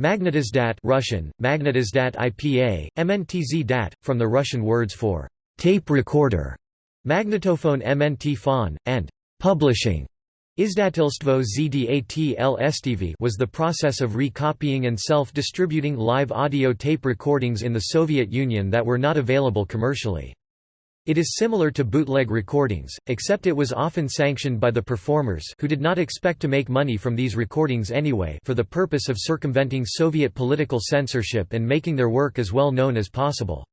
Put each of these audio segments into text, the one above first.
Magnetizdat Russian, Magnetizdat IPA, MNTZ DAT, from the Russian words for tape recorder, magnetophone MNT phon, and publishing. Izdatelstvo ZDATL was the process of recopying and self-distributing live audio tape recordings in the Soviet Union that were not available commercially. It is similar to bootleg recordings, except it was often sanctioned by the performers who did not expect to make money from these recordings anyway for the purpose of circumventing Soviet political censorship and making their work as well known as possible.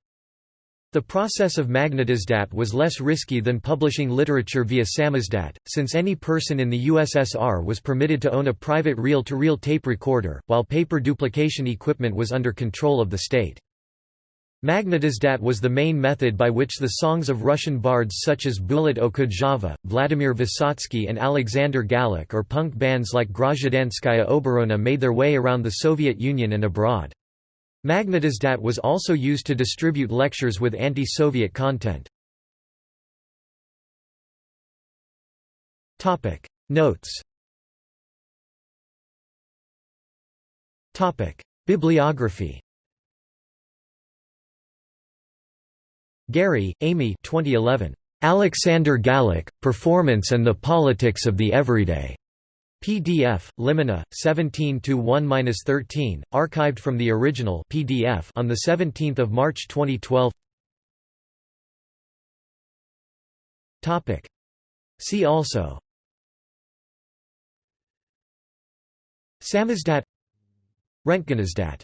The process of magnetizdat was less risky than publishing literature via samizdat, since any person in the USSR was permitted to own a private reel-to-reel -reel tape recorder, while paper duplication equipment was under control of the state. Magnetizdat was the main method by which the songs of Russian bards such as Bulat Okudjava, Vladimir Vysotsky and Alexander Galich or punk bands like Grazhdanskaya Oborona made their way around the Soviet Union and abroad. Magnetizdat was also used to distribute lectures with anti-Soviet content. Notes Bibliography Gary, Amy 2011. Alexander Galich, Performance and the Politics of the Everyday. PDF, Limina, 17-1-13, archived from the original PDF on 17 March 2012 See also. Samizdat. Röntgenizdat